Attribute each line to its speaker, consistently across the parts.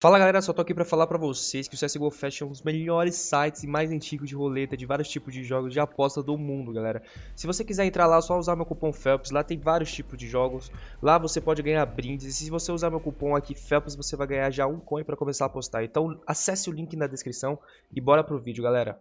Speaker 1: Fala galera, só tô aqui pra falar pra vocês que o CSGO Fest é um dos melhores sites e mais antigos de roleta de vários tipos de jogos de aposta do mundo, galera. Se você quiser entrar lá, é só usar meu cupom FELPS, lá tem vários tipos de jogos, lá você pode ganhar brindes, e se você usar meu cupom aqui FELPS, você vai ganhar já um coin pra começar a apostar. Então acesse o link na descrição e bora pro vídeo, galera.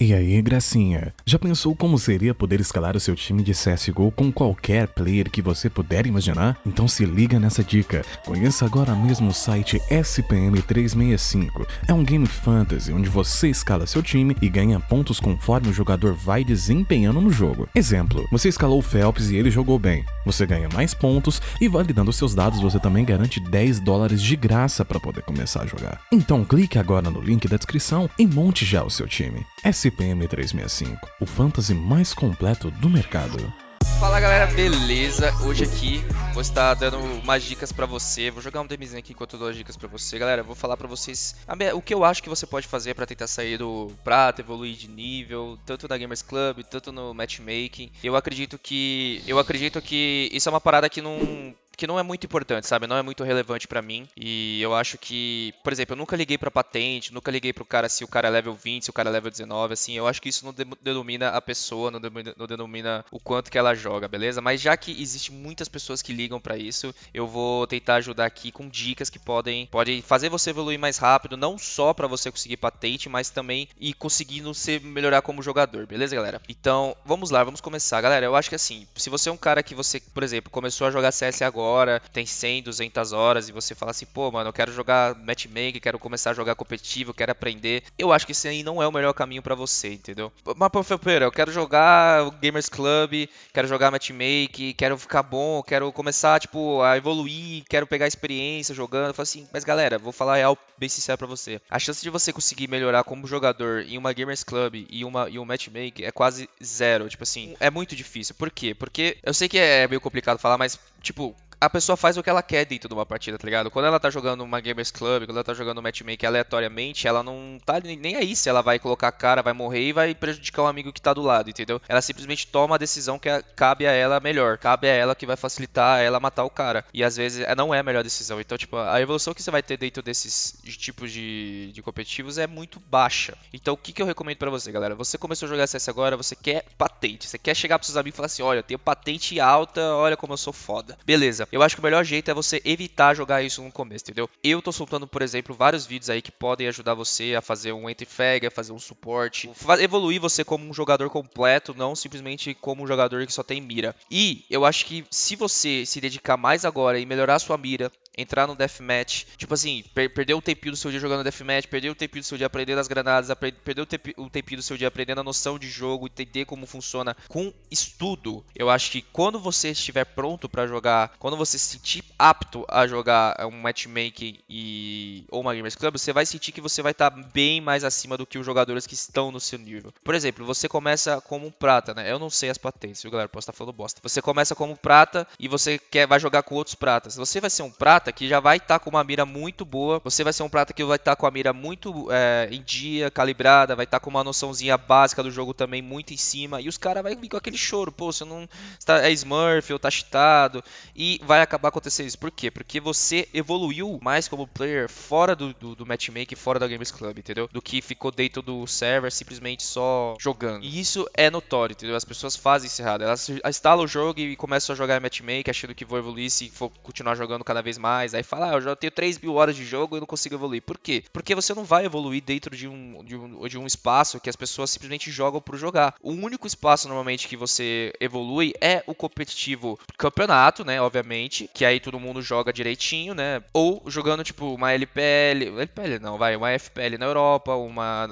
Speaker 2: E aí, gracinha? Já pensou como seria poder escalar o seu time de CSGO com qualquer player que você puder imaginar? Então se liga nessa dica. Conheça agora mesmo o site SPM365. É um game fantasy onde você escala seu time e ganha pontos conforme o jogador vai desempenhando no jogo. Exemplo, você escalou o Phelps e ele jogou bem. Você ganha mais pontos e validando seus dados você também garante 10 dólares de graça para poder começar a jogar. Então clique agora no link da descrição e monte já o seu time. SPM 365, o fantasy mais completo do mercado.
Speaker 3: Fala galera, beleza? Hoje aqui vou estar dando umas dicas pra você. Vou jogar um demizinho aqui enquanto eu dou as dicas pra você. Galera, vou falar pra vocês o que eu acho que você pode fazer pra tentar sair do prata, evoluir de nível, tanto na Gamers Club, tanto no matchmaking. Eu acredito que eu acredito que isso é uma parada que não que não é muito importante, sabe? Não é muito relevante para mim. E eu acho que, por exemplo, eu nunca liguei para patente, nunca liguei pro cara se o cara é level 20, se o cara é level 19, assim. Eu acho que isso não denomina a pessoa, não denomina, não denomina o quanto que ela joga, beleza? Mas já que existe muitas pessoas que ligam para isso, eu vou tentar ajudar aqui com dicas que podem, podem fazer você evoluir mais rápido, não só para você conseguir patente, mas também e conseguindo se melhorar como jogador, beleza, galera? Então, vamos lá, vamos começar. Galera, eu acho que assim, se você é um cara que você, por exemplo, começou a jogar CS agora, tem 100, 200 horas e você fala assim, pô, mano, eu quero jogar matchmaking, quero começar a jogar competitivo, quero aprender. Eu acho que esse aí não é o melhor caminho para você, entendeu? Mas, pô, Felpeira, eu quero jogar Gamers Club, quero jogar matchmaking, quero ficar bom, quero começar, tipo, a evoluir, quero pegar experiência jogando. Eu falo assim, mas galera, vou falar real bem sincero pra você. A chance de você conseguir melhorar como jogador em uma Gamers Club e, uma, e um matchmaking é quase zero. Tipo assim, é muito difícil. Por quê? Porque eu sei que é meio complicado falar, mas, tipo, a pessoa faz o que ela quer dentro de uma partida, tá ligado? Quando ela tá jogando uma Gamers Club, quando ela tá jogando um matchmaking aleatoriamente, ela não tá nem aí se ela vai colocar a cara, vai morrer e vai prejudicar o amigo que tá do lado, entendeu? Ela simplesmente toma a decisão que cabe a ela melhor, cabe a ela que vai facilitar ela matar o cara. E às vezes é, não é a melhor decisão. Então, tipo, a evolução que você vai ter dentro desses tipos de, de competitivos é muito baixa. Então, o que, que eu recomendo para você, galera? Você começou a jogar CS agora, você quer patente, você quer chegar pros seus amigos e falar assim: olha, eu tenho patente alta, olha como eu sou foda. Beleza, eu acho que o melhor jeito é você evitar jogar isso no começo, entendeu? Eu tô soltando, por exemplo, vários vídeos aí que podem ajudar você a fazer um entry fag, a fazer um suporte, evoluir você como um jogador completo, não simplesmente como um jogador que só tem mira. E eu acho que se você se dedicar mais agora e melhorar sua mira, entrar no deathmatch, tipo assim, per perder o tempinho do seu dia jogando deathmatch, perder o tempinho do seu dia aprendendo as granadas, perder o, temp o tempinho do seu dia aprendendo a noção de jogo, entender como funciona com estudo. Eu acho que quando você estiver pronto para jogar, quando você se sentir apto a jogar um matchmaking e ou uma gamers club, você vai sentir que você vai estar tá bem mais acima do que os jogadores que estão no seu nível. Por exemplo, você começa como um prata, né? Eu não sei as patentes, viu, galera? Posso estar falando bosta. Você começa como prata e você quer vai jogar com outros pratas. Você vai ser um prata que já vai estar tá com uma mira muito boa. Você vai ser um prata que vai estar tá com a mira muito é, em dia, calibrada, vai estar tá com uma noçãozinha básica do jogo também muito em cima. E os caras vão vir com aquele choro, pô, você não está é Smurf ou tá cheatado. E vai acabar acontecendo isso. Por quê? Porque você evoluiu mais como player fora do, do, do matchmaking, fora da Games Club, entendeu? Do que ficou dentro do server simplesmente só jogando. E isso é notório, entendeu? As pessoas fazem isso errado. Elas instalam o jogo e começam a jogar matchmaking achando que vão evoluir se for continuar jogando cada vez mais. Aí fala, ah, eu já tenho 3 mil horas de jogo e não consigo evoluir. Por quê? Porque você não vai evoluir dentro de um, de um, de um espaço que as pessoas simplesmente jogam por jogar. O único espaço normalmente que você evolui é o competitivo campeonato, né? Obviamente, que aí todo mundo joga direitinho, né? Ou jogando tipo uma LPL, LPL não, vai, uma FPL na Europa, uma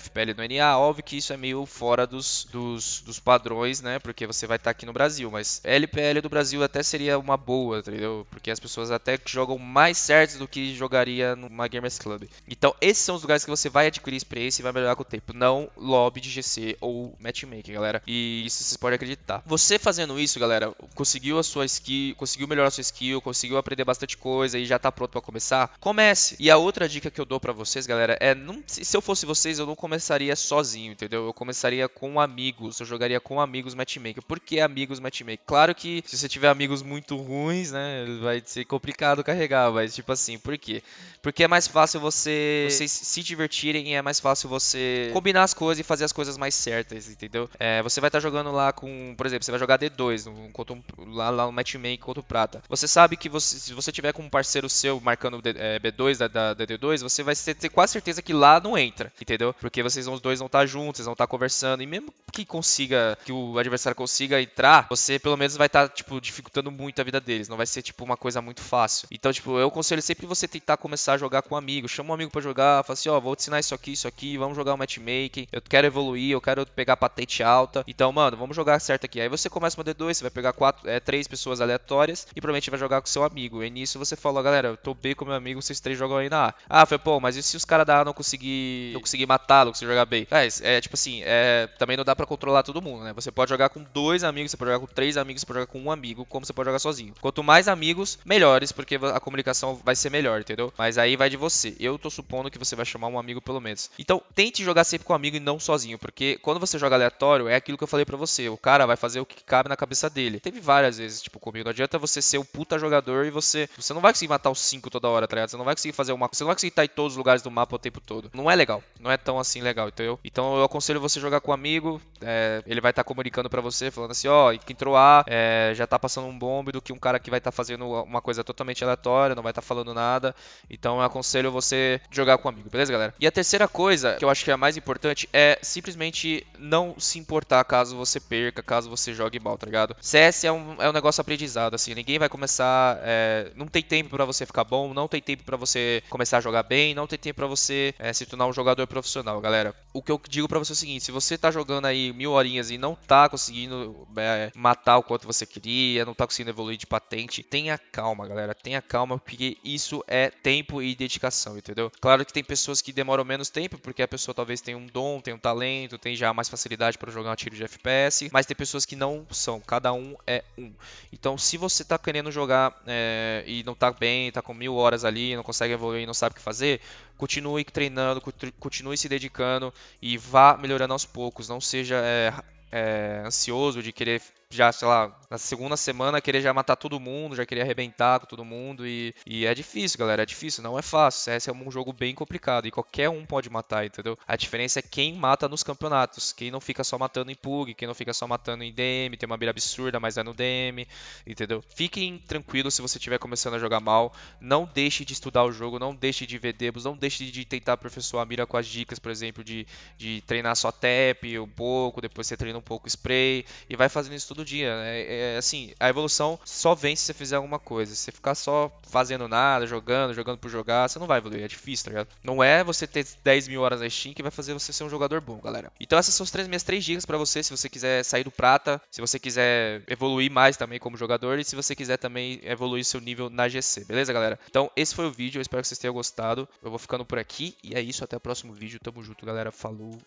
Speaker 3: FPL no NA. Óbvio que isso é meio fora dos, dos, dos padrões, né? Porque você vai estar aqui no Brasil, mas LPL do Brasil até seria uma boa, entendeu? Porque as pessoas até jogam mais certos do que jogaria numa Gamers Club. Então, esses são os lugares que você vai adquirir experiência e vai melhorar com o tempo, não lobby de GC ou matchmaking, galera. E isso vocês podem acreditar. Você fazendo isso, galera, conseguiu a sua skill, conseguiu melhorar a sua skill, conseguiu aprender bastante coisa e já tá pronto para começar? Comece. E a outra dica que eu dou para vocês, galera, é não, se eu fosse vocês, eu não começaria sozinho, entendeu? Eu começaria com amigos, eu jogaria com amigos matchmaking. Por que amigos matchmaking? Claro que se você tiver amigos muito ruins, né, vai ser complicado carregar, mas tipo assim, por quê? Porque é mais fácil você vocês se divertirem e é mais fácil você combinar as coisas e fazer as coisas mais certas, entendeu? É, você vai estar tá jogando lá com, por exemplo, você vai jogar D2 no, contra um, lá, lá no matchmaking contra o Prata. Você sabe que você, se você tiver com um parceiro seu marcando é, B2 da, da, da, D2, você vai ter, ter quase certeza que lá não entra, entendeu? Porque vocês os dois vão estar tá juntos, vocês vão estar tá conversando e mesmo que consiga, que o adversário consiga entrar, você pelo menos vai estar, tá, tipo, dificultando muito a vida deles. Não vai ser, tipo, uma coisa muito fácil. Então, tipo, eu aconselho sempre você tentar começar a jogar com um amigo. Chama um amigo para jogar, fala assim, ó, oh, vou te ensinar isso aqui, isso aqui, vamos jogar um matchmaking. Eu quero evoluir, eu quero pegar patente alta. Então, mano, vamos jogar certo aqui. Aí você começa uma D2, você vai pegar quatro, é, três pessoas aleatórias e provavelmente vai jogar com seu amigo. E nisso você fala, galera, eu tô B com meu amigo, vocês três jogam aí na A. Ah, foi, pô, mas e se os caras da A não conseguir, não conseguir matá-lo, conseguir jogar B? É, é tipo assim, é, também não dá para controlar todo mundo, né? Você pode jogar com dois amigos, você pode jogar com três amigos, você pode jogar com um amigo, como você pode jogar sozinho. Quanto mais amigos, melhores, porque a comunicação vai ser melhor, entendeu? Mas aí vai de você. Eu tô supondo que você vai chamar um amigo pelo menos. Então, tente jogar sempre com um amigo e não sozinho, porque quando você joga aleatório, é aquilo que eu falei para você. O cara vai fazer o que cabe na cabeça dele. Teve várias vezes, tipo, comigo. Não adianta você ser o puta jogador e você. Você não vai conseguir matar os cinco toda hora, tá ligado? Você não vai conseguir fazer uma. Você não vai conseguir estar em todos os lugares do mapa o tempo todo. Não é legal. Não é tão assim legal, entendeu? Então eu aconselho você jogar com um amigo. É, ele vai estar tá comunicando para você, falando assim, ó, oh, entrou A, é, já tá passando um bombe do que um cara que vai estar tá fazendo uma coisa totalmente aleatória, não vai estar tá falando nada. Então eu aconselho você jogar com um amigo, beleza, galera? E a terceira coisa, que eu acho que é a mais importante, é simplesmente não se importar caso você perca, caso você jogue mal, tá ligado? CS é um, é um negócio aprendizado, assim, ninguém vai começar. É, não tem tempo para você ficar bom, não tem tempo para você começar a jogar bem, não tem tempo para você é, se tornar um jogador profissional, galera. O que eu digo para você é o seguinte: se você tá jogando aí mil horinhas e não tá conseguindo é, matar o quanto você queria, não tá conseguindo evoluir de patente, tenha calma, galera, tenha calma, porque isso é tempo e dedicação, entendeu? Claro que tem pessoas que demoram menos tempo, porque a pessoa talvez tenha um dom, tenha um talento, tem já mais facilidade para jogar um tiro de FPS, mas tem pessoas que não são, cada um é um. Então, se você tá querendo jogar é, e não tá bem, tá com mil horas ali, não consegue evoluir, não sabe o que fazer, continue treinando, continue se dedicando e vá melhorando aos poucos. Não seja é, é, ansioso de querer já, sei lá, na segunda semana querer já matar todo mundo, já querer arrebentar com todo mundo. E, e é difícil, galera. É difícil, não é fácil. CS é um jogo bem complicado e qualquer um pode matar, entendeu? A diferença é quem mata nos campeonatos. Quem não fica só matando em PUG, quem não fica só matando em DM, tem uma mira absurda, mas é no DM, entendeu? Fiquem tranquilos se você estiver começando a jogar mal. Não deixe de estudar o jogo, não deixe de ver demos, não deixe de tentar aperfeiçoar a mira com as dicas, por exemplo, de, de treinar só tap um pouco, depois você treina um pouco spray e vai fazendo isso tudo todo dia. Né? É, é, assim, a evolução só vem se você fizer alguma coisa. Se você ficar só fazendo nada, jogando, jogando por jogar, você não vai evoluir. É difícil, tá ligado? Não é você ter 10 mil horas na Steam que vai fazer você ser um jogador bom, galera. Então essas são as três, minhas três dicas para você, se você quiser sair do prata, se você quiser evoluir mais também como jogador e se você quiser também evoluir seu nível na GC, beleza, galera? Então esse foi o vídeo, eu espero que vocês tenham gostado. Eu vou ficando por aqui e é isso, até o próximo vídeo. Tamo junto, galera. Falou.